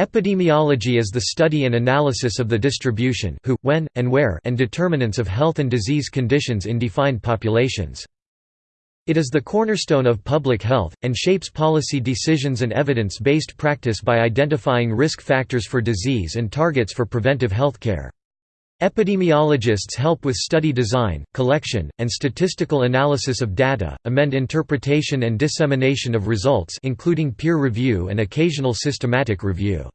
Epidemiology is the study and analysis of the distribution who, when, and where and determinants of health and disease conditions in defined populations. It is the cornerstone of public health, and shapes policy decisions and evidence-based practice by identifying risk factors for disease and targets for preventive healthcare. Epidemiologists help with study design, collection, and statistical analysis of data, amend interpretation and dissemination of results including peer review and occasional systematic review.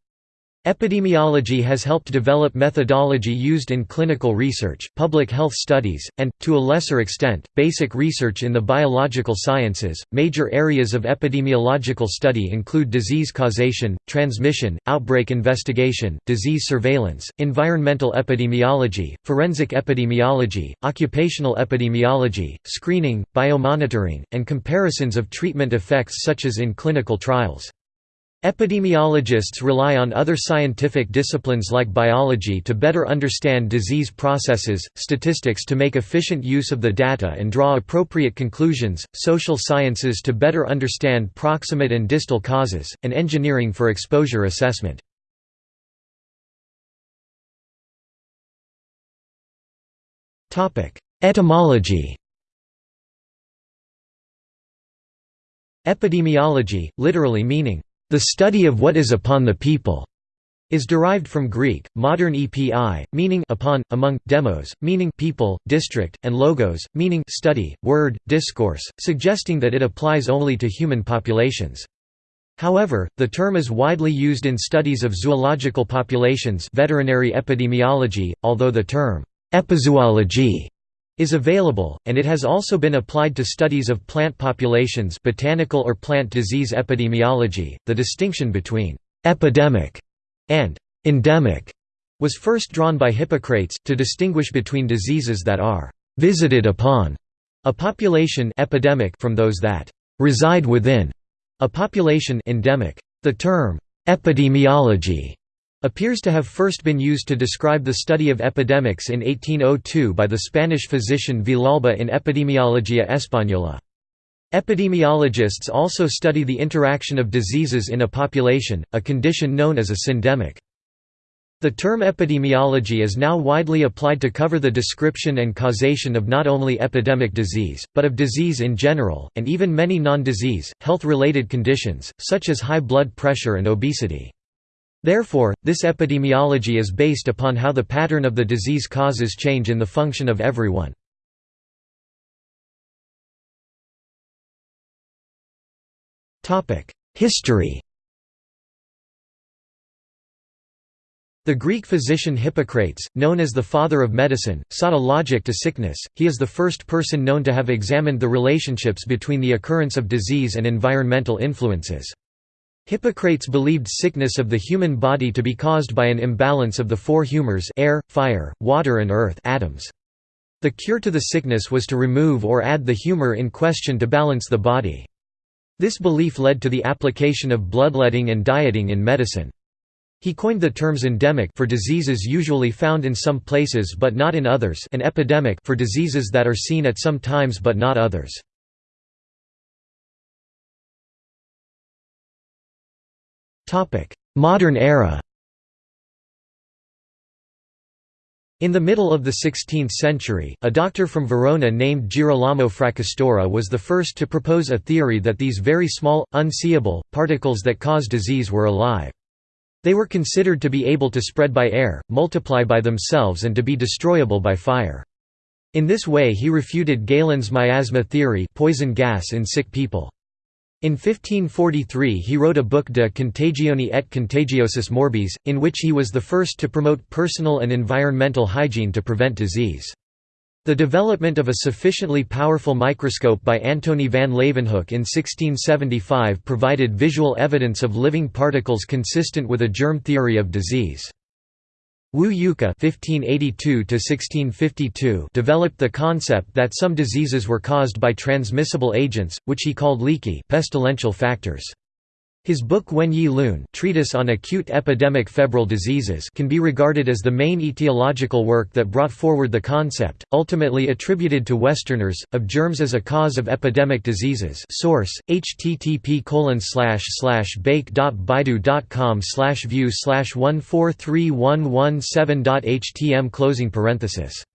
Epidemiology has helped develop methodology used in clinical research, public health studies, and, to a lesser extent, basic research in the biological sciences. Major areas of epidemiological study include disease causation, transmission, outbreak investigation, disease surveillance, environmental epidemiology, forensic epidemiology, occupational epidemiology, screening, biomonitoring, and comparisons of treatment effects such as in clinical trials. Epidemiologists rely on other scientific disciplines like biology to better understand disease processes, statistics to make efficient use of the data and draw appropriate conclusions, social sciences to better understand proximate and distal causes, and engineering for exposure assessment. Etymology Epidemiology, literally meaning the study of what is upon the people is derived from Greek, modern epi, meaning upon, among, demos, meaning people, district, and logos, meaning study, word, discourse, suggesting that it applies only to human populations. However, the term is widely used in studies of zoological populations veterinary epidemiology, although the term epizoology is available, and it has also been applied to studies of plant populations botanical or plant disease epidemiology. The distinction between «epidemic» and «endemic» was first drawn by Hippocrates, to distinguish between diseases that are «visited upon» a population epidemic from those that «reside within» a population endemic. The term «epidemiology» appears to have first been used to describe the study of epidemics in 1802 by the Spanish physician Villalba in Epidemiologia Española. Epidemiologists also study the interaction of diseases in a population, a condition known as a syndemic. The term epidemiology is now widely applied to cover the description and causation of not only epidemic disease, but of disease in general, and even many non-disease, health-related conditions, such as high blood pressure and obesity. Therefore, this epidemiology is based upon how the pattern of the disease causes change in the function of everyone. History The Greek physician Hippocrates, known as the father of medicine, sought a logic to sickness. He is the first person known to have examined the relationships between the occurrence of disease and environmental influences. Hippocrates believed sickness of the human body to be caused by an imbalance of the four humors air, fire, water and earth atoms. The cure to the sickness was to remove or add the humor in question to balance the body. This belief led to the application of bloodletting and dieting in medicine. He coined the terms endemic for diseases usually found in some places but not in others and epidemic for diseases that are seen at some times but not others. Modern era In the middle of the 16th century, a doctor from Verona named Girolamo Fracastoro was the first to propose a theory that these very small, unseeable, particles that cause disease were alive. They were considered to be able to spread by air, multiply by themselves and to be destroyable by fire. In this way he refuted Galen's miasma theory poison gas in sick people. In 1543 he wrote a book De Contagione et Contagiosis Morbis, in which he was the first to promote personal and environmental hygiene to prevent disease. The development of a sufficiently powerful microscope by Antony van Leeuwenhoek in 1675 provided visual evidence of living particles consistent with a germ theory of disease. Wu Youke (1582–1652) developed the concept that some diseases were caused by transmissible agents, which he called Li Qi pestilential factors. His book Wen Yi Lun Treatise on Acute Epidemic Febrile Diseases can be regarded as the main etiological work that brought forward the concept, ultimately attributed to Westerners, of germs as a cause of epidemic diseases. Source, http baike.baidu.com view 143117.htm closing parenthesis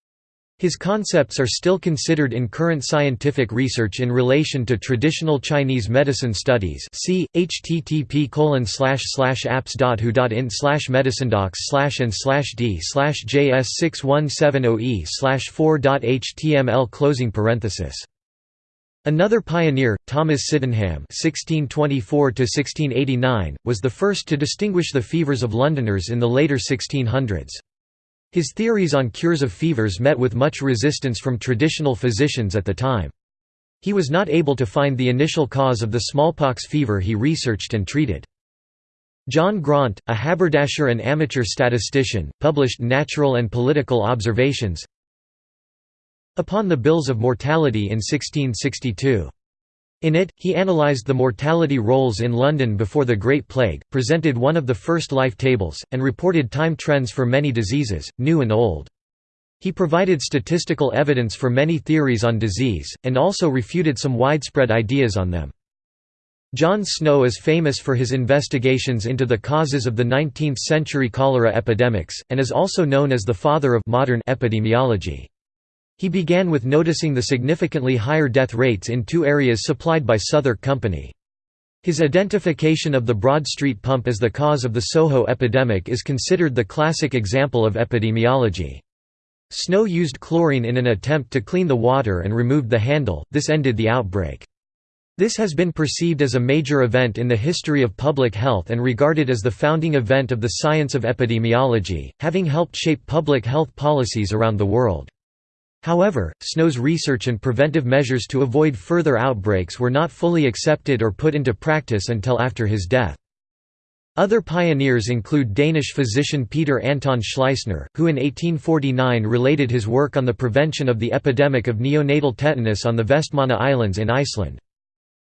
his concepts are still considered in current scientific research in relation to traditional Chinese medicine studies see, http apps.hu.in medicinedocs and d j617oe 4.html closing parenthesis Another pioneer, Thomas Sydenham (1624–1689), was the first to distinguish the fevers of Londoners in the later 1600s. His theories on cures of fevers met with much resistance from traditional physicians at the time. He was not able to find the initial cause of the smallpox fever he researched and treated. John Graunt, a haberdasher and amateur statistician, published Natural and Political Observations upon the bills of mortality in 1662. In it, he analysed the mortality rolls in London before the Great Plague, presented one of the first life tables, and reported time trends for many diseases, new and old. He provided statistical evidence for many theories on disease, and also refuted some widespread ideas on them. John Snow is famous for his investigations into the causes of the 19th-century cholera epidemics, and is also known as the father of modern epidemiology. He began with noticing the significantly higher death rates in two areas supplied by Southwark Company. His identification of the Broad Street pump as the cause of the Soho epidemic is considered the classic example of epidemiology. Snow used chlorine in an attempt to clean the water and removed the handle, this ended the outbreak. This has been perceived as a major event in the history of public health and regarded as the founding event of the science of epidemiology, having helped shape public health policies around the world. However, Snow's research and preventive measures to avoid further outbreaks were not fully accepted or put into practice until after his death. Other pioneers include Danish physician Peter Anton Schleisner, who in 1849 related his work on the prevention of the epidemic of neonatal tetanus on the Vestmanna Islands in Iceland.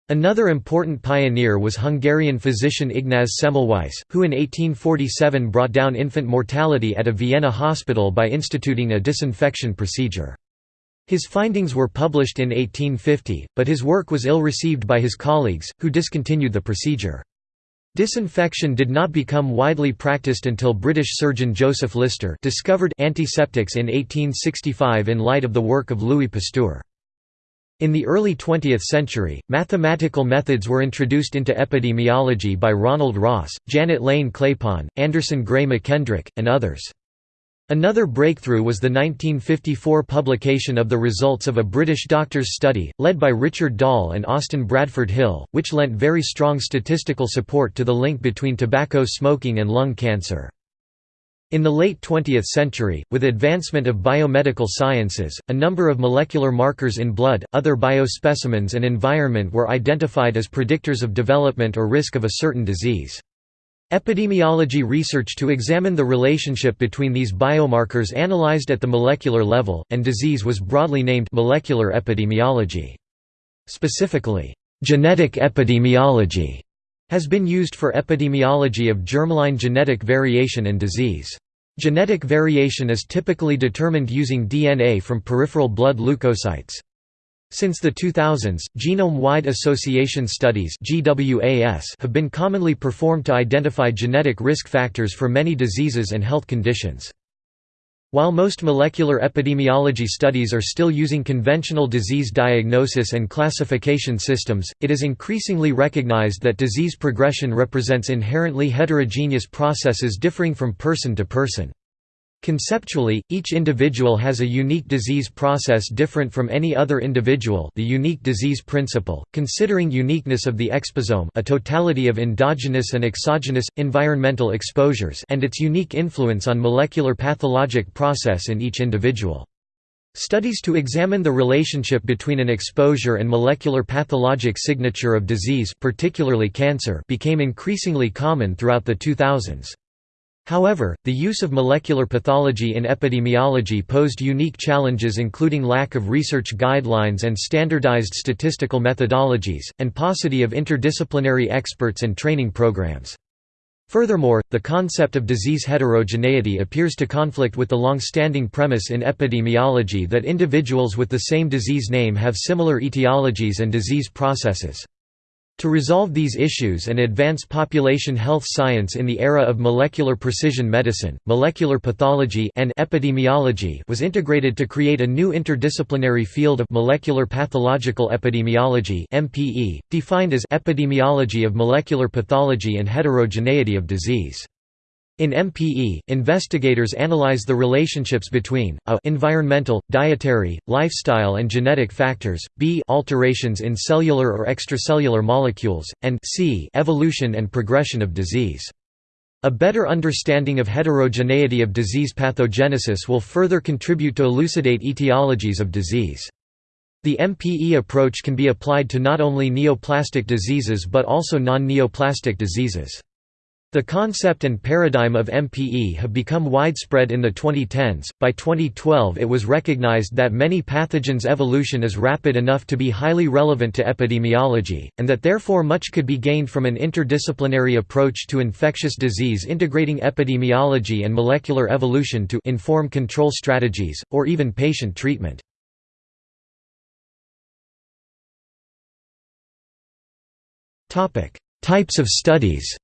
Another important pioneer was Hungarian physician Ignaz Semmelweis, who in 1847 brought down infant mortality at a Vienna hospital by instituting a disinfection procedure. His findings were published in 1850, but his work was ill received by his colleagues, who discontinued the procedure. Disinfection did not become widely practiced until British surgeon Joseph Lister discovered antiseptics in 1865 in light of the work of Louis Pasteur. In the early 20th century, mathematical methods were introduced into epidemiology by Ronald Ross, Janet Lane Claypon, Anderson Gray McKendrick, and others. Another breakthrough was the 1954 publication of the results of a British doctor's study, led by Richard Doll and Austin Bradford Hill, which lent very strong statistical support to the link between tobacco smoking and lung cancer. In the late 20th century, with advancement of biomedical sciences, a number of molecular markers in blood, other biospecimens and environment were identified as predictors of development or risk of a certain disease. Epidemiology research to examine the relationship between these biomarkers analyzed at the molecular level, and disease was broadly named molecular epidemiology. Specifically, genetic epidemiology has been used for epidemiology of germline genetic variation and disease. Genetic variation is typically determined using DNA from peripheral blood leukocytes. Since the 2000s, genome-wide association studies have been commonly performed to identify genetic risk factors for many diseases and health conditions. While most molecular epidemiology studies are still using conventional disease diagnosis and classification systems, it is increasingly recognized that disease progression represents inherently heterogeneous processes differing from person to person. Conceptually, each individual has a unique disease process different from any other individual the unique disease principle, considering uniqueness of the exposome a totality of endogenous and exogenous, environmental exposures and its unique influence on molecular pathologic process in each individual. Studies to examine the relationship between an exposure and molecular pathologic signature of disease particularly cancer became increasingly common throughout the 2000s. However, the use of molecular pathology in epidemiology posed unique challenges including lack of research guidelines and standardized statistical methodologies, and paucity of interdisciplinary experts and training programs. Furthermore, the concept of disease heterogeneity appears to conflict with the long-standing premise in epidemiology that individuals with the same disease name have similar etiologies and disease processes. To resolve these issues and advance population health science in the era of molecular precision medicine, molecular pathology and epidemiology was integrated to create a new interdisciplinary field of molecular pathological epidemiology (MPE), defined as epidemiology of molecular pathology and heterogeneity of disease. In MPE, investigators analyze the relationships between a environmental, dietary, lifestyle and genetic factors, b alterations in cellular or extracellular molecules, and c evolution and progression of disease. A better understanding of heterogeneity of disease pathogenesis will further contribute to elucidate etiologies of disease. The MPE approach can be applied to not only neoplastic diseases but also non-neoplastic diseases. The concept and paradigm of MPE have become widespread in the 2010s. By 2012, it was recognized that many pathogens' evolution is rapid enough to be highly relevant to epidemiology, and that therefore much could be gained from an interdisciplinary approach to infectious disease integrating epidemiology and molecular evolution to inform control strategies, or even patient treatment. Types of studies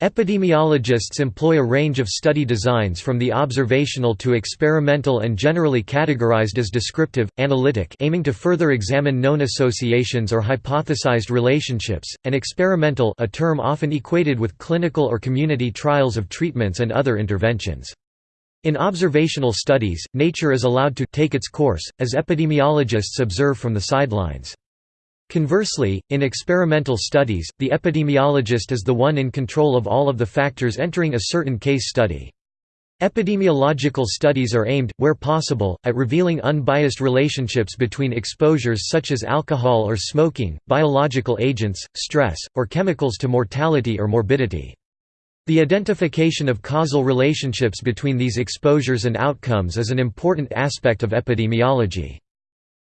Epidemiologists employ a range of study designs from the observational to experimental and generally categorized as descriptive, analytic aiming to further examine known associations or hypothesized relationships, and experimental a term often equated with clinical or community trials of treatments and other interventions. In observational studies, nature is allowed to take its course, as epidemiologists observe from the sidelines. Conversely, in experimental studies, the epidemiologist is the one in control of all of the factors entering a certain case study. Epidemiological studies are aimed, where possible, at revealing unbiased relationships between exposures such as alcohol or smoking, biological agents, stress, or chemicals to mortality or morbidity. The identification of causal relationships between these exposures and outcomes is an important aspect of epidemiology.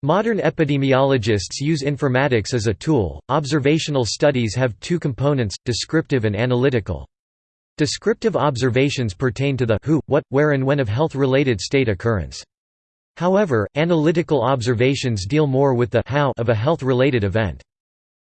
Modern epidemiologists use informatics as a tool. Observational studies have two components, descriptive and analytical. Descriptive observations pertain to the who, what, where and when of health-related state occurrence. However, analytical observations deal more with the how of a health-related event.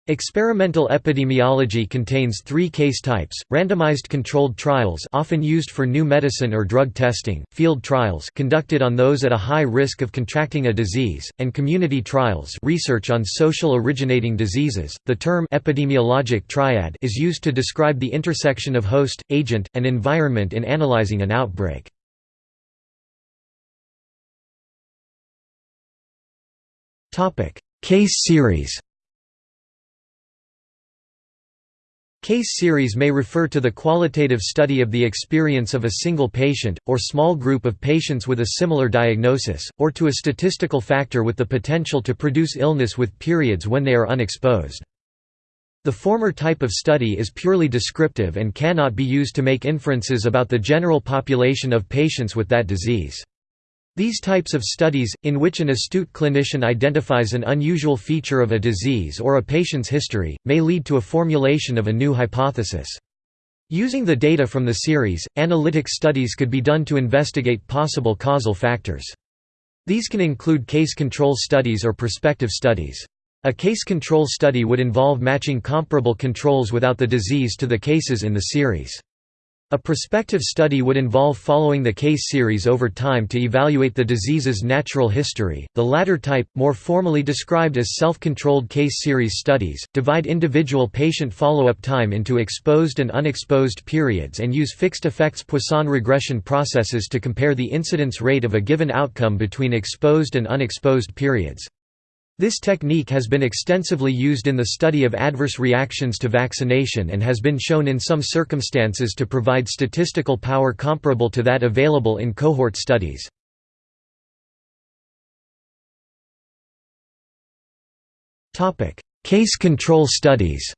Experimental epidemiology contains three case types, randomized controlled trials often used for new medicine or drug testing, field trials conducted on those at a high risk of contracting a disease, and community trials research on social originating diseases. The term epidemiologic triad is used to describe the intersection of host, agent, and environment in analyzing an outbreak. Case series Case series may refer to the qualitative study of the experience of a single patient, or small group of patients with a similar diagnosis, or to a statistical factor with the potential to produce illness with periods when they are unexposed. The former type of study is purely descriptive and cannot be used to make inferences about the general population of patients with that disease. These types of studies, in which an astute clinician identifies an unusual feature of a disease or a patient's history, may lead to a formulation of a new hypothesis. Using the data from the series, analytic studies could be done to investigate possible causal factors. These can include case control studies or prospective studies. A case control study would involve matching comparable controls without the disease to the cases in the series. A prospective study would involve following the case series over time to evaluate the disease's natural history. The latter type, more formally described as self-controlled case series studies, divide individual patient follow-up time into exposed and unexposed periods and use fixed effects Poisson regression processes to compare the incidence rate of a given outcome between exposed and unexposed periods. This technique has been extensively used in the study of adverse reactions to vaccination and has been shown in some circumstances to provide statistical power comparable to that available in cohort studies. Case control studies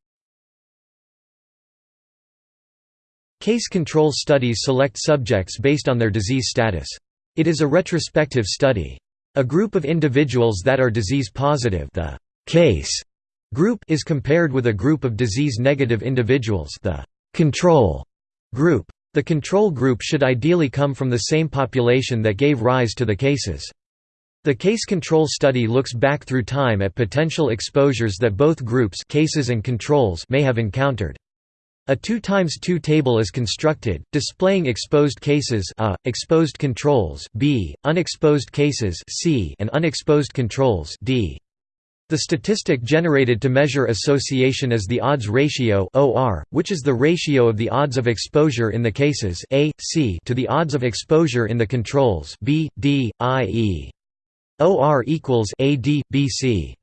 Case control studies select subjects based on their disease status. It is a retrospective study. A group of individuals that are disease positive the case group is compared with a group of disease-negative individuals the control group. The control group should ideally come from the same population that gave rise to the cases. The case control study looks back through time at potential exposures that both groups cases and controls may have encountered. A 2 times 2 table is constructed, displaying exposed cases a, exposed controls b, unexposed cases c, and unexposed controls d. The statistic generated to measure association is the odds ratio OR, which is the ratio of the odds of exposure in the cases A, C to the odds of exposure in the controls B, D, I, E. OR equals AD, BC.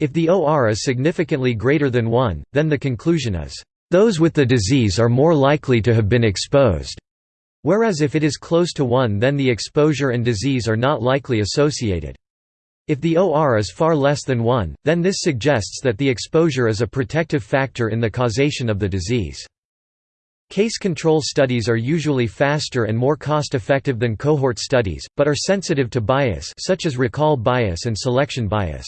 If the OR is significantly greater than 1, then the conclusion is, "...those with the disease are more likely to have been exposed." Whereas if it is close to 1 then the exposure and disease are not likely associated. If the OR is far less than 1, then this suggests that the exposure is a protective factor in the causation of the disease. Case control studies are usually faster and more cost-effective than cohort studies, but are sensitive to bias such as recall bias and selection bias.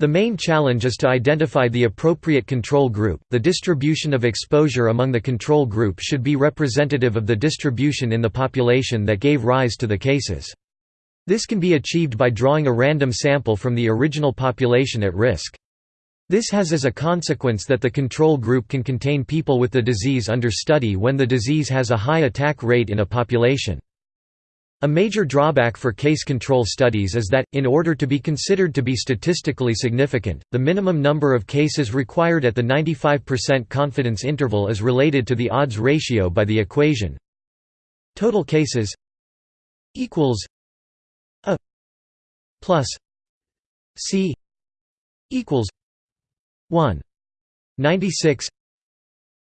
The main challenge is to identify the appropriate control group. The distribution of exposure among the control group should be representative of the distribution in the population that gave rise to the cases. This can be achieved by drawing a random sample from the original population at risk. This has as a consequence that the control group can contain people with the disease under study when the disease has a high attack rate in a population. A major drawback for case control studies is that, in order to be considered to be statistically significant, the minimum number of cases required at the 95% confidence interval is related to the odds ratio by the equation. Total cases equals a plus C equals 1 96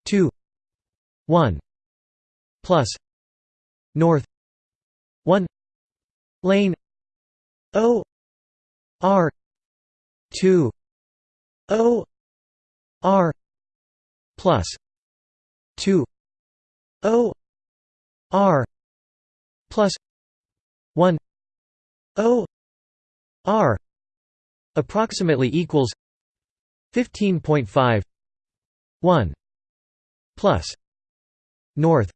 2 1 plus north 1 lane O R 2 O R plus 2 O R plus 1 O R approximately equals 15.5 1 plus north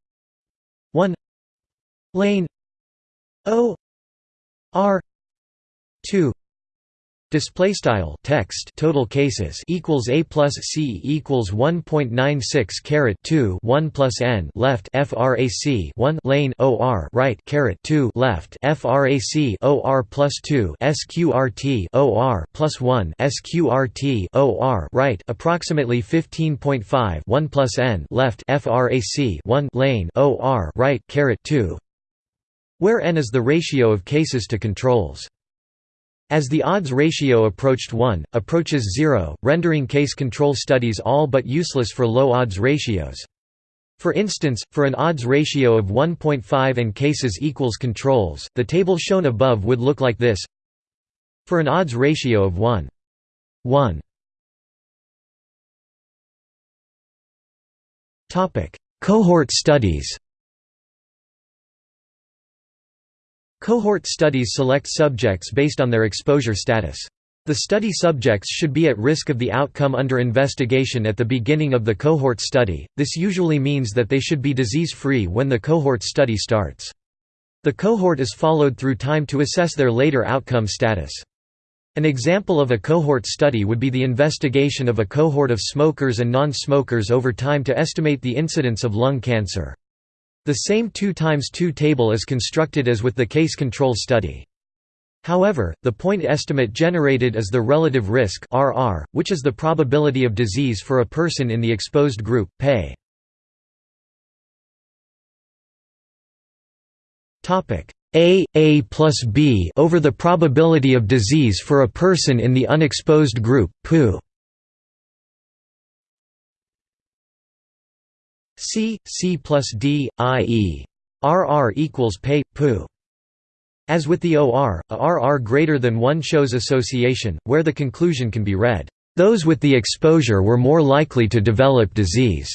1 lane O R 2 Display style text total cases equals a plus c equals 1.96 caret 2 1 plus n left frac 1 lane or right caret 2 left frac or plus 2 sqrt or plus 1 sqrt or right approximately 15.5 1 plus n left frac 1 lane or right caret 2 where n is the ratio of cases to controls as the odds ratio approached 1, approaches 0, rendering case control studies all but useless for low odds ratios. For instance, for an odds ratio of 1.5 and cases equals controls, the table shown above would look like this For an odds ratio of 1. 1 Cohort studies Cohort studies select subjects based on their exposure status. The study subjects should be at risk of the outcome under investigation at the beginning of the cohort study, this usually means that they should be disease-free when the cohort study starts. The cohort is followed through time to assess their later outcome status. An example of a cohort study would be the investigation of a cohort of smokers and non-smokers over time to estimate the incidence of lung cancer. The same 2 times 2 table is constructed as with the case control study. However, the point estimate generated is the relative risk RR, which is the probability of disease for a person in the exposed group, pay. A A plus B over the probability of disease for a person in the unexposed group, PU. C, C plus D, i.e. RR equals pay, pu. As with the OR, a RR greater than 1 shows association, where the conclusion can be read, "...those with the exposure were more likely to develop disease."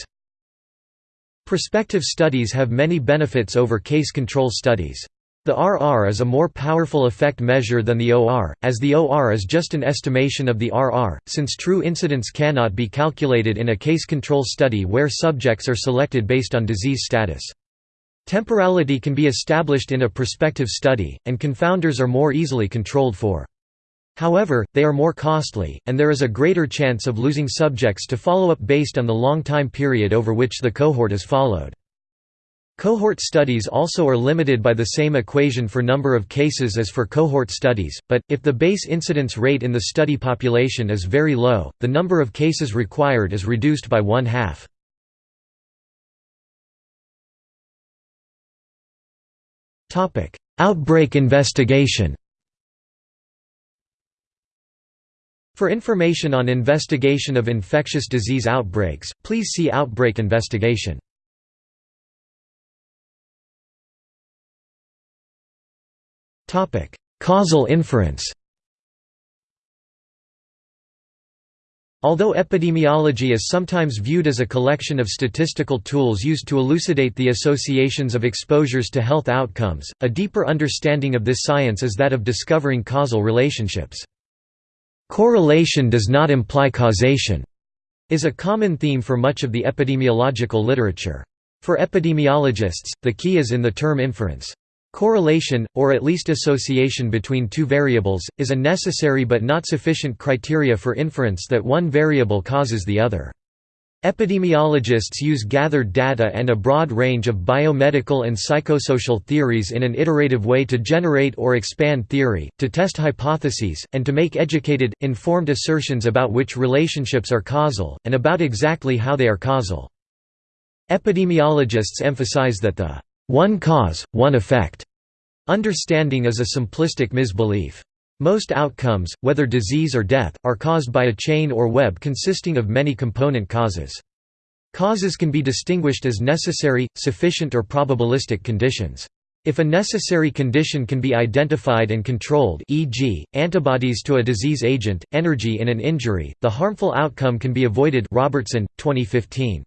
Prospective studies have many benefits over case control studies. The RR is a more powerful effect measure than the OR, as the OR is just an estimation of the RR, since true incidence cannot be calculated in a case control study where subjects are selected based on disease status. Temporality can be established in a prospective study, and confounders are more easily controlled for. However, they are more costly, and there is a greater chance of losing subjects to follow-up based on the long time period over which the cohort is followed. Cohort studies also are limited by the same equation for number of cases as for cohort studies, but, if the base incidence rate in the study population is very low, the number of cases required is reduced by one-half. Outbreak investigation For information on investigation of infectious disease outbreaks, please see Outbreak investigation. Causal inference Although epidemiology is sometimes viewed as a collection of statistical tools used to elucidate the associations of exposures to health outcomes, a deeper understanding of this science is that of discovering causal relationships. Correlation does not imply causation, is a common theme for much of the epidemiological literature. For epidemiologists, the key is in the term inference. Correlation, or at least association between two variables, is a necessary but not sufficient criteria for inference that one variable causes the other. Epidemiologists use gathered data and a broad range of biomedical and psychosocial theories in an iterative way to generate or expand theory, to test hypotheses, and to make educated, informed assertions about which relationships are causal, and about exactly how they are causal. Epidemiologists emphasize that the one cause, one effect understanding is a simplistic misbelief. Most outcomes, whether disease or death, are caused by a chain or web consisting of many component causes. Causes can be distinguished as necessary, sufficient or probabilistic conditions. If a necessary condition can be identified and controlled e.g., antibodies to a disease agent, energy in an injury, the harmful outcome can be avoided Robertson, 2015.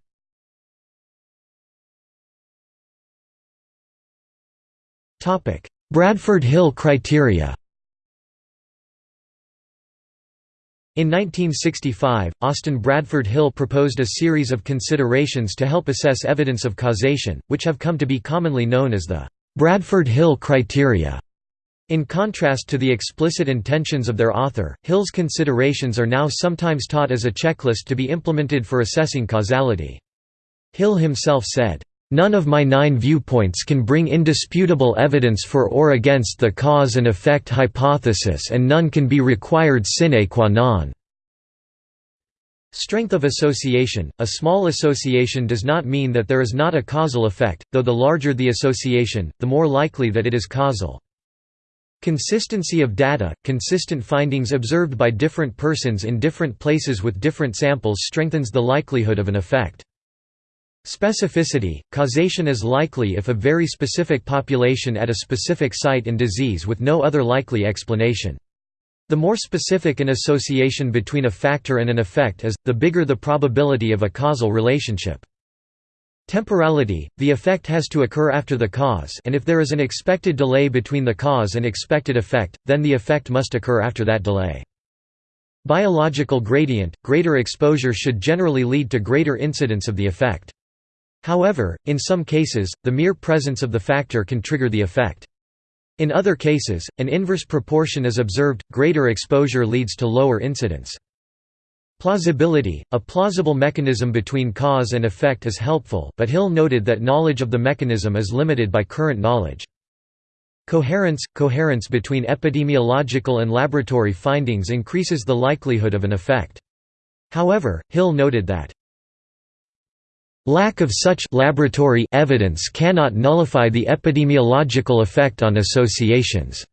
Bradford-Hill criteria In 1965, Austin Bradford Hill proposed a series of considerations to help assess evidence of causation, which have come to be commonly known as the Bradford Hill criteria. In contrast to the explicit intentions of their author, Hill's considerations are now sometimes taught as a checklist to be implemented for assessing causality. Hill himself said, None of my nine viewpoints can bring indisputable evidence for or against the cause and effect hypothesis and none can be required sine qua non. Strength of association – A small association does not mean that there is not a causal effect, though the larger the association, the more likely that it is causal. Consistency of data – Consistent findings observed by different persons in different places with different samples strengthens the likelihood of an effect. Specificity – Causation is likely if a very specific population at a specific site in disease with no other likely explanation. The more specific an association between a factor and an effect is, the bigger the probability of a causal relationship. Temporality – The effect has to occur after the cause and if there is an expected delay between the cause and expected effect, then the effect must occur after that delay. Biological gradient – Greater exposure should generally lead to greater incidence of the effect. However, in some cases, the mere presence of the factor can trigger the effect. In other cases, an inverse proportion is observed, greater exposure leads to lower incidence. Plausibility – A plausible mechanism between cause and effect is helpful, but Hill noted that knowledge of the mechanism is limited by current knowledge. Coherence – Coherence between epidemiological and laboratory findings increases the likelihood of an effect. However, Hill noted that Lack of such laboratory evidence cannot nullify the epidemiological effect on associations.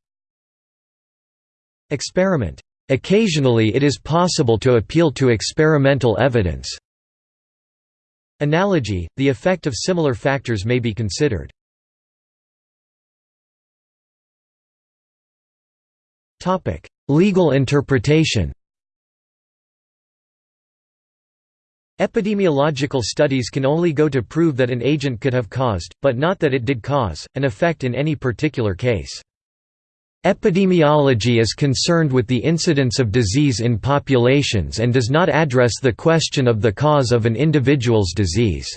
Experiment. Occasionally it is possible to appeal to experimental evidence. Analogy – The effect of similar factors may be considered. Legal interpretation Epidemiological studies can only go to prove that an agent could have caused, but not that it did cause, an effect in any particular case. Epidemiology is concerned with the incidence of disease in populations and does not address the question of the cause of an individual's disease.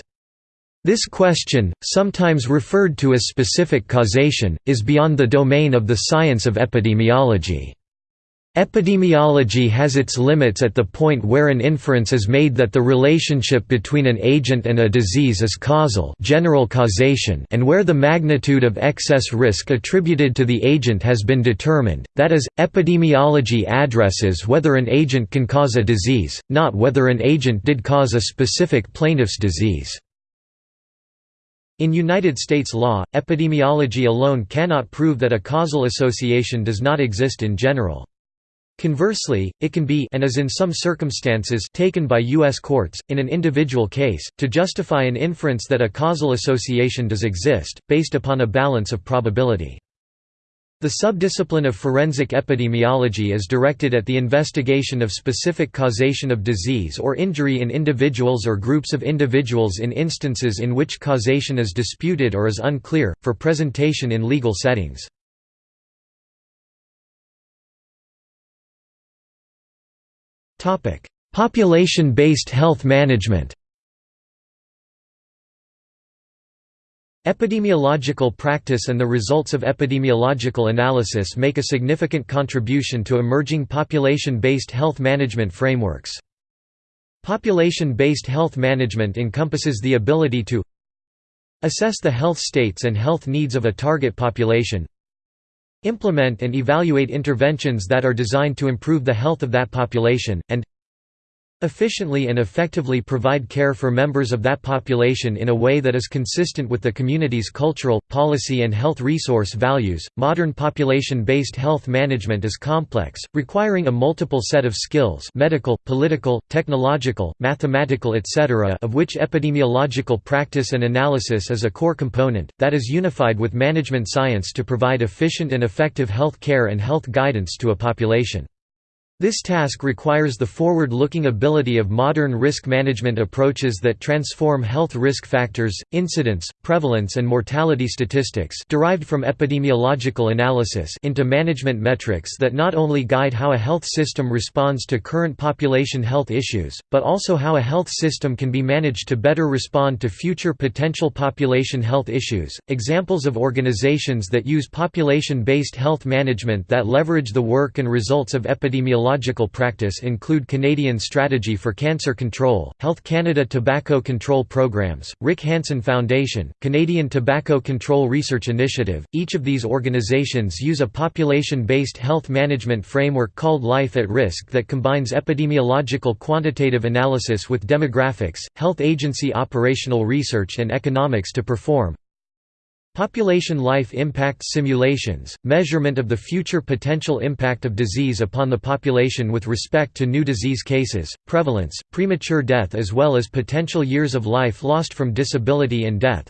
This question, sometimes referred to as specific causation, is beyond the domain of the science of epidemiology. Epidemiology has its limits at the point where an inference is made that the relationship between an agent and a disease is causal general causation and where the magnitude of excess risk attributed to the agent has been determined, that is, epidemiology addresses whether an agent can cause a disease, not whether an agent did cause a specific plaintiff's disease. In United States law, epidemiology alone cannot prove that a causal association does not exist in general. Conversely, it can be and is in some circumstances taken by U.S. courts, in an individual case, to justify an inference that a causal association does exist, based upon a balance of probability. The subdiscipline of forensic epidemiology is directed at the investigation of specific causation of disease or injury in individuals or groups of individuals in instances in which causation is disputed or is unclear, for presentation in legal settings. Population-based health management Epidemiological practice and the results of epidemiological analysis make a significant contribution to emerging population-based health management frameworks. Population-based health management encompasses the ability to assess the health states and health needs of a target population implement and evaluate interventions that are designed to improve the health of that population, and efficiently and effectively provide care for members of that population in a way that is consistent with the community's cultural, policy and health resource values. Modern population-based health management is complex, requiring a multiple set of skills medical, political, technological, mathematical etc. of which epidemiological practice and analysis is a core component, that is unified with management science to provide efficient and effective health care and health guidance to a population. This task requires the forward-looking ability of modern risk management approaches that transform health risk factors, incidence, prevalence and mortality statistics derived from epidemiological analysis into management metrics that not only guide how a health system responds to current population health issues, but also how a health system can be managed to better respond to future potential population health issues. Examples of organizations that use population-based health management that leverage the work and results of epidemiology Epidemiological practice include Canadian Strategy for Cancer Control, Health Canada Tobacco Control Programs, Rick Hansen Foundation, Canadian Tobacco Control Research Initiative. Each of these organizations use a population-based health management framework called Life at Risk that combines epidemiological quantitative analysis with demographics, health agency operational research and economics to perform Population life impact simulations, measurement of the future potential impact of disease upon the population with respect to new disease cases, prevalence, premature death as well as potential years of life lost from disability and death.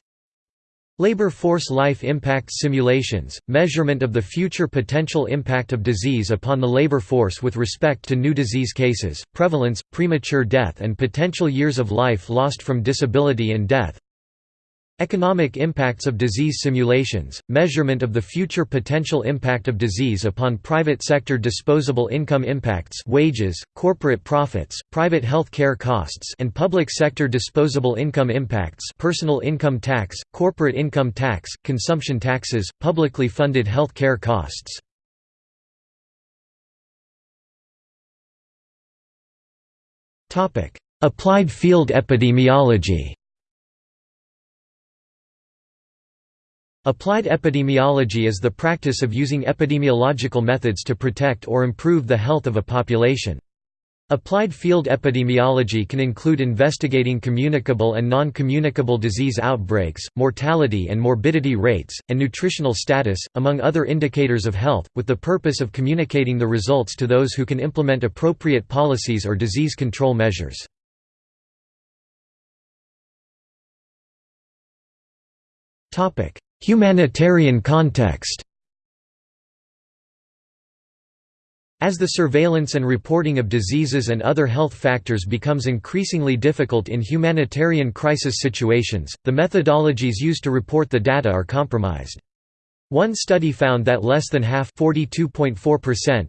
Labor force life impact simulations, measurement of the future potential impact of disease upon the labor force with respect to new disease cases, prevalence, premature death and potential years of life lost from disability and death. Economic impacts of disease simulations, measurement of the future potential impact of disease upon private sector disposable income impacts wages, corporate profits, private health care costs and public sector disposable income impacts personal income tax, corporate income tax, consumption taxes, publicly funded health care costs. Applied field epidemiology Applied epidemiology is the practice of using epidemiological methods to protect or improve the health of a population. Applied field epidemiology can include investigating communicable and non-communicable disease outbreaks, mortality and morbidity rates, and nutritional status, among other indicators of health, with the purpose of communicating the results to those who can implement appropriate policies or disease control measures. Humanitarian context As the surveillance and reporting of diseases and other health factors becomes increasingly difficult in humanitarian crisis situations, the methodologies used to report the data are compromised. One study found that less than half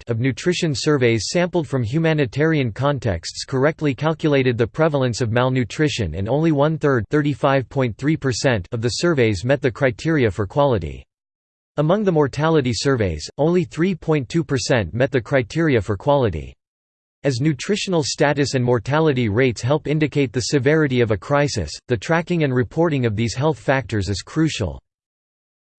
of nutrition surveys sampled from humanitarian contexts correctly calculated the prevalence of malnutrition and only one-third of the surveys met the criteria for quality. Among the mortality surveys, only 3.2% met the criteria for quality. As nutritional status and mortality rates help indicate the severity of a crisis, the tracking and reporting of these health factors is crucial.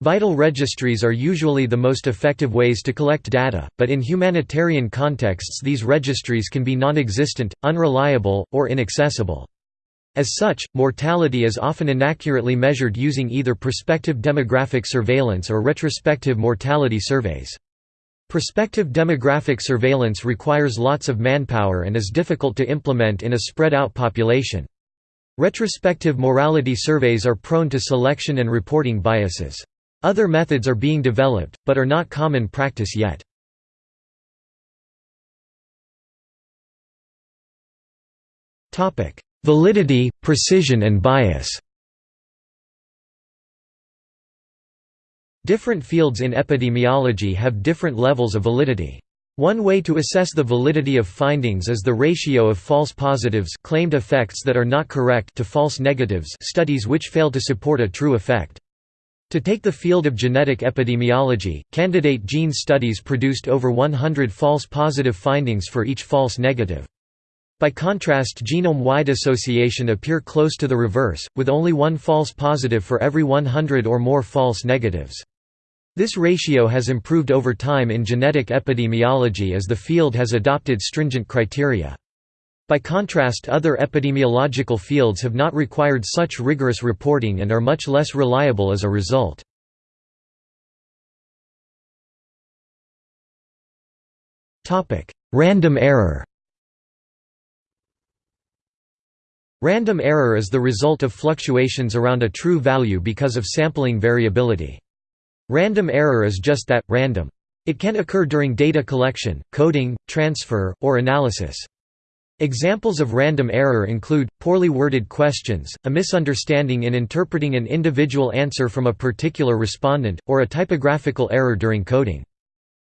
Vital registries are usually the most effective ways to collect data, but in humanitarian contexts these registries can be non-existent, unreliable, or inaccessible. As such, mortality is often inaccurately measured using either prospective demographic surveillance or retrospective mortality surveys. Prospective demographic surveillance requires lots of manpower and is difficult to implement in a spread-out population. Retrospective mortality surveys are prone to selection and reporting biases. Other methods are being developed, but are not common practice yet. Validity, precision and bias Different fields in epidemiology have different levels of validity. One way to assess the validity of findings is the ratio of false positives claimed effects that are not correct to false negatives studies which fail to support a true effect. To take the field of genetic epidemiology, candidate gene studies produced over 100 false positive findings for each false negative. By contrast genome-wide association appear close to the reverse, with only one false positive for every 100 or more false negatives. This ratio has improved over time in genetic epidemiology as the field has adopted stringent criteria. By contrast other epidemiological fields have not required such rigorous reporting and are much less reliable as a result. Random error Random error is the result of fluctuations around a true value because of sampling variability. Random error is just that, random. It can occur during data collection, coding, transfer, or analysis. Examples of random error include, poorly worded questions, a misunderstanding in interpreting an individual answer from a particular respondent, or a typographical error during coding.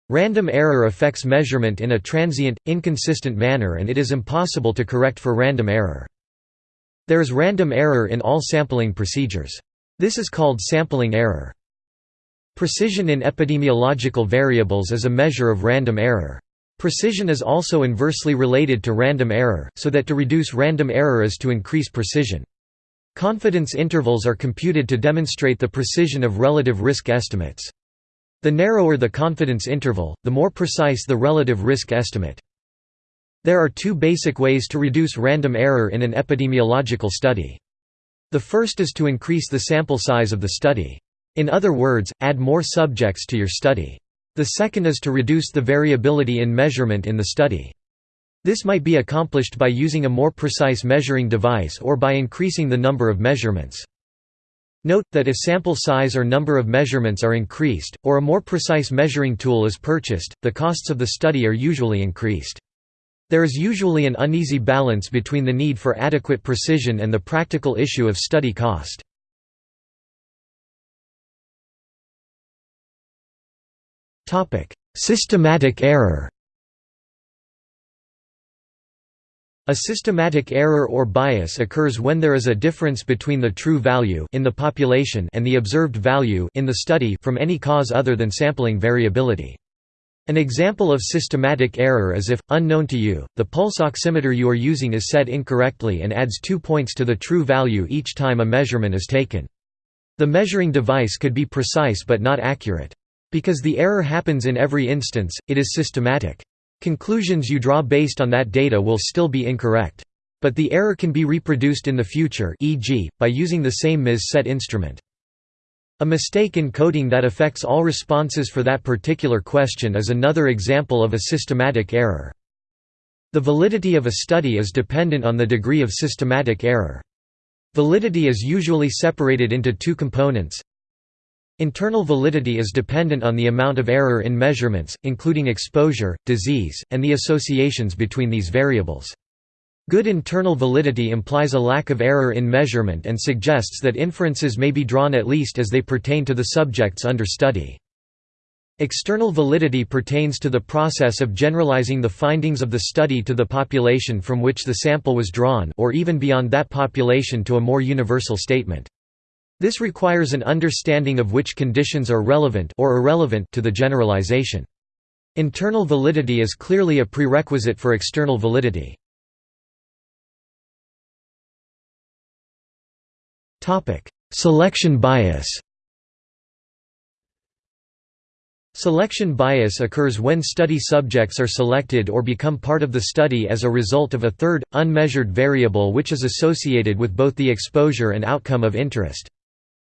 Random error affects measurement in a transient, inconsistent manner and it is impossible to correct for random error. There is random error in all sampling procedures. This is called sampling error. Precision in epidemiological variables is a measure of random error. Precision is also inversely related to random error, so that to reduce random error is to increase precision. Confidence intervals are computed to demonstrate the precision of relative risk estimates. The narrower the confidence interval, the more precise the relative risk estimate. There are two basic ways to reduce random error in an epidemiological study. The first is to increase the sample size of the study. In other words, add more subjects to your study. The second is to reduce the variability in measurement in the study. This might be accomplished by using a more precise measuring device or by increasing the number of measurements. Note, that if sample size or number of measurements are increased, or a more precise measuring tool is purchased, the costs of the study are usually increased. There is usually an uneasy balance between the need for adequate precision and the practical issue of study cost. Systematic error A systematic error or bias occurs when there is a difference between the true value in the population and the observed value in the study from any cause other than sampling variability. An example of systematic error is if, unknown to you, the pulse oximeter you are using is set incorrectly and adds two points to the true value each time a measurement is taken. The measuring device could be precise but not accurate. Because the error happens in every instance, it is systematic. Conclusions you draw based on that data will still be incorrect. But the error can be reproduced in the future e.g., by using the same MIS set instrument. A mistake in coding that affects all responses for that particular question is another example of a systematic error. The validity of a study is dependent on the degree of systematic error. Validity is usually separated into two components Internal validity is dependent on the amount of error in measurements, including exposure, disease, and the associations between these variables. Good internal validity implies a lack of error in measurement and suggests that inferences may be drawn at least as they pertain to the subjects under study. External validity pertains to the process of generalizing the findings of the study to the population from which the sample was drawn or even beyond that population to a more universal statement. This requires an understanding of which conditions are relevant or irrelevant to the generalization. Internal validity is clearly a prerequisite for external validity. Selection bias Selection bias occurs when study subjects are selected or become part of the study as a result of a third, unmeasured variable which is associated with both the exposure and outcome of interest.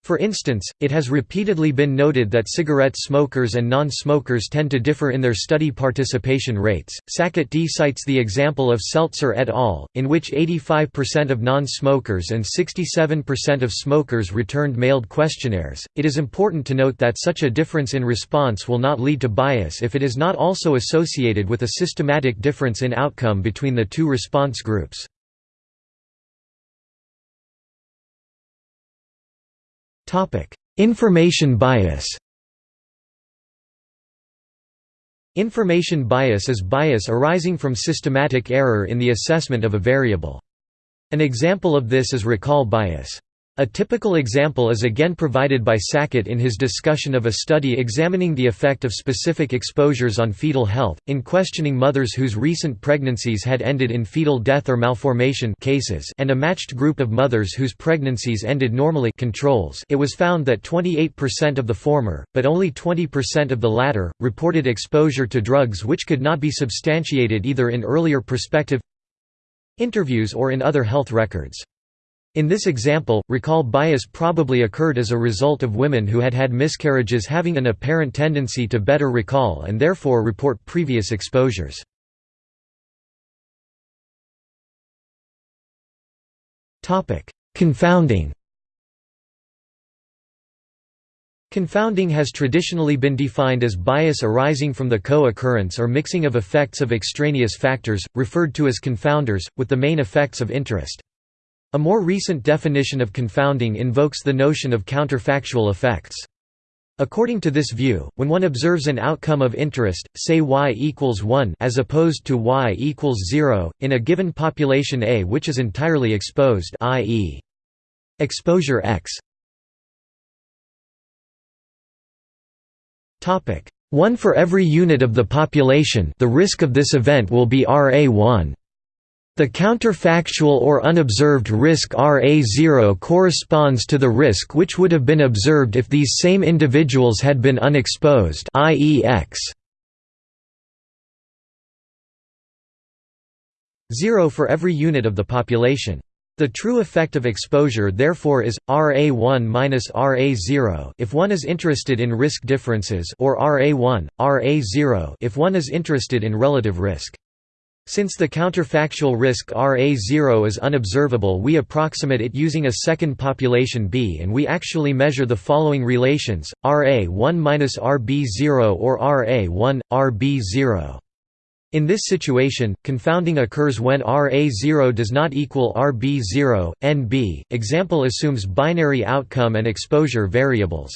For instance, it has repeatedly been noted that cigarette smokers and non-smokers tend to differ in their study participation rates. Sackett D cites the example of Seltzer et al., in which 85% of non-smokers and 67% of smokers returned mailed questionnaires. It is important to note that such a difference in response will not lead to bias if it is not also associated with a systematic difference in outcome between the two response groups. Information bias Information bias is bias arising from systematic error in the assessment of a variable. An example of this is recall bias. A typical example is again provided by Sackett in his discussion of a study examining the effect of specific exposures on fetal health, in questioning mothers whose recent pregnancies had ended in fetal death or malformation cases and a matched group of mothers whose pregnancies ended normally controls it was found that 28% of the former, but only 20% of the latter, reported exposure to drugs which could not be substantiated either in earlier prospective interviews or in other health records. In this example, recall bias probably occurred as a result of women who had had miscarriages having an apparent tendency to better recall and therefore report previous exposures. Confounding Confounding has traditionally been defined as bias arising from the co-occurrence or mixing of effects of extraneous factors, referred to as confounders, with the main effects of interest. A more recent definition of confounding invokes the notion of counterfactual effects. According to this view, when one observes an outcome of interest, say y equals 1 as opposed to y equals 0, in a given population A which is entirely exposed i.e. exposure x 1 for every unit of the population the risk of this event will be RA1 the counterfactual or unobserved risk RA0 corresponds to the risk which would have been observed if these same individuals had been unexposed i.e. x 0 for every unit of the population. The true effect of exposure therefore is RA1 minus RA0 if one is interested in risk differences or RA1 RA0 if one is interested in relative risk. Since the counterfactual risk RA0 is unobservable we approximate it using a second population B and we actually measure the following relations, RA1-RB0 or RA1, RB0. In this situation, confounding occurs when RA0 does not equal RB0, NB. Example assumes binary outcome and exposure variables,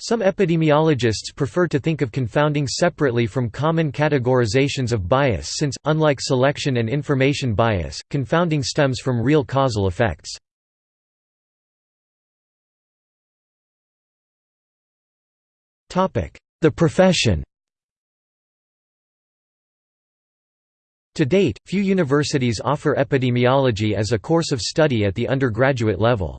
some epidemiologists prefer to think of confounding separately from common categorizations of bias since, unlike selection and information bias, confounding stems from real causal effects. The profession To date, few universities offer epidemiology as a course of study at the undergraduate level.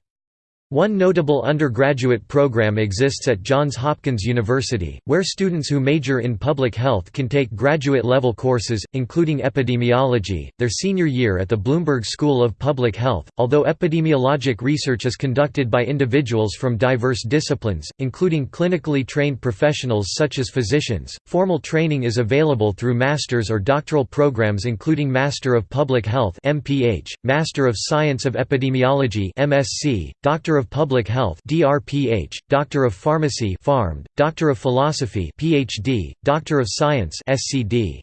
One notable undergraduate program exists at Johns Hopkins University, where students who major in public health can take graduate-level courses, including epidemiology, their senior year at the Bloomberg School of Public Health. Although epidemiologic research is conducted by individuals from diverse disciplines, including clinically trained professionals such as physicians, formal training is available through master's or doctoral programs including Master of Public Health (MPH), Master of Science of Epidemiology (MSc), Doctor of Public Health DRPH, Doctor of Pharmacy PharmD, Doctor of Philosophy PhD, Doctor of Science SCD.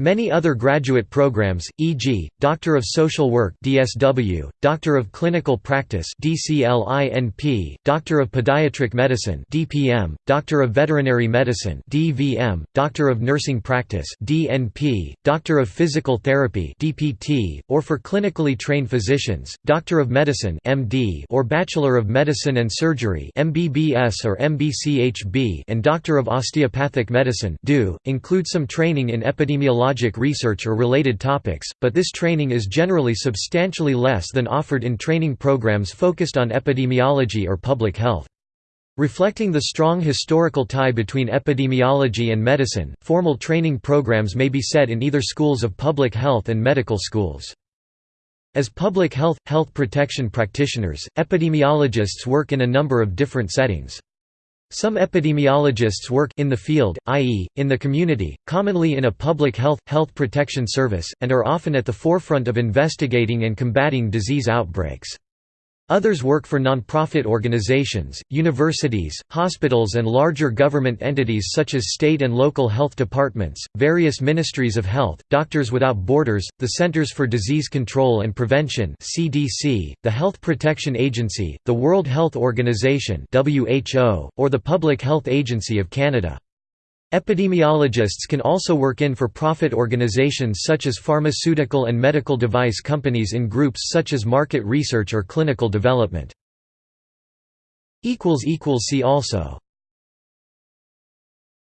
Many other graduate programs, e.g., Doctor of Social Work (DSW), Doctor of Clinical Practice (DCLINP), Doctor of Pediatric Medicine (DPM), Doctor of Veterinary Medicine (DVM), Doctor of Nursing Practice (DNP), Doctor of Physical Therapy (DPT), or for clinically trained physicians, Doctor of Medicine (MD) or Bachelor of Medicine and Surgery (MBBS or MBCHB), and Doctor of Osteopathic Medicine (DO), include some training in epidemiology epidemiologic research or related topics, but this training is generally substantially less than offered in training programs focused on epidemiology or public health. Reflecting the strong historical tie between epidemiology and medicine, formal training programs may be set in either schools of public health and medical schools. As public health, health protection practitioners, epidemiologists work in a number of different settings. Some epidemiologists work in the field, i.e., in the community, commonly in a public health, health protection service, and are often at the forefront of investigating and combating disease outbreaks. Others work for non-profit organizations, universities, hospitals and larger government entities such as state and local health departments, various ministries of health, Doctors Without Borders, the Centers for Disease Control and Prevention (CDC), the Health Protection Agency, the World Health Organization (WHO), or the Public Health Agency of Canada. Epidemiologists can also work in for-profit organizations such as pharmaceutical and medical device companies in groups such as market research or clinical development. See also